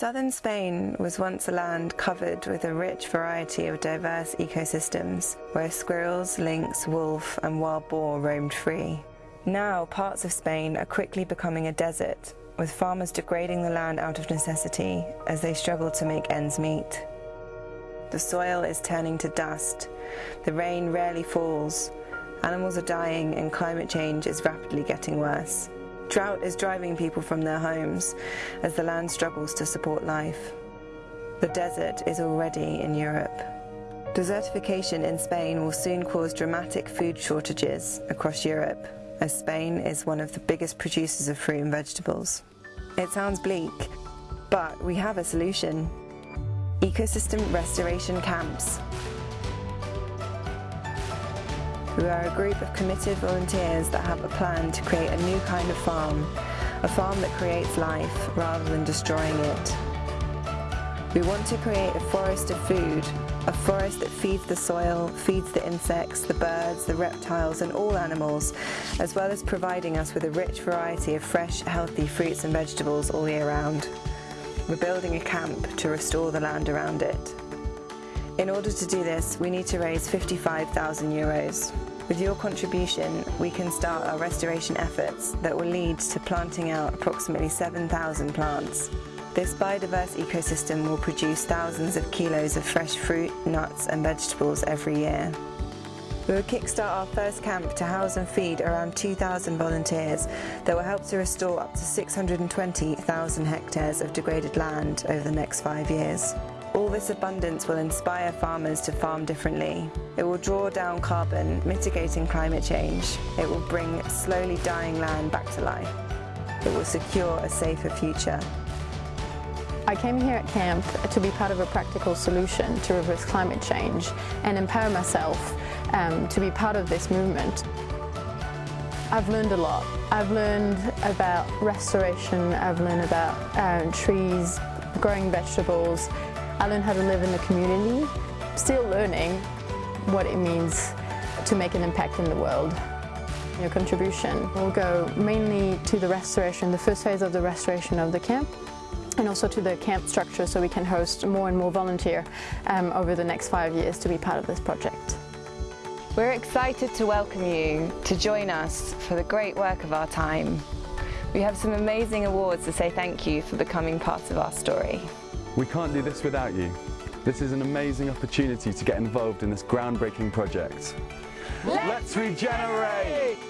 Southern Spain was once a land covered with a rich variety of diverse ecosystems, where squirrels, lynx, wolf and wild boar roamed free. Now parts of Spain are quickly becoming a desert, with farmers degrading the land out of necessity as they struggle to make ends meet. The soil is turning to dust, the rain rarely falls, animals are dying and climate change is rapidly getting worse. Drought is driving people from their homes as the land struggles to support life. The desert is already in Europe. Desertification in Spain will soon cause dramatic food shortages across Europe, as Spain is one of the biggest producers of fruit and vegetables. It sounds bleak, but we have a solution. Ecosystem Restoration Camps. We are a group of committed volunteers that have a plan to create a new kind of farm, a farm that creates life rather than destroying it. We want to create a forest of food, a forest that feeds the soil, feeds the insects, the birds, the reptiles and all animals, as well as providing us with a rich variety of fresh, healthy fruits and vegetables all year round. We're building a camp to restore the land around it. In order to do this, we need to raise 55,000 euros. With your contribution, we can start our restoration efforts that will lead to planting out approximately 7,000 plants. This biodiverse ecosystem will produce thousands of kilos of fresh fruit, nuts and vegetables every year. We will kickstart our first camp to house and feed around 2,000 volunteers that will help to restore up to 620,000 hectares of degraded land over the next five years. All this abundance will inspire farmers to farm differently. It will draw down carbon, mitigating climate change. It will bring slowly dying land back to life. It will secure a safer future. I came here at camp to be part of a practical solution to reverse climate change and empower myself um, to be part of this movement. I've learned a lot. I've learned about restoration, I've learned about um, trees, growing vegetables, I learned how to live in the community, still learning what it means to make an impact in the world. Your contribution will go mainly to the restoration, the first phase of the restoration of the camp, and also to the camp structure so we can host more and more volunteer um, over the next five years to be part of this project. We're excited to welcome you to join us for the great work of our time. We have some amazing awards to say thank you for becoming part of our story. We can't do this without you. This is an amazing opportunity to get involved in this groundbreaking project. Let's regenerate!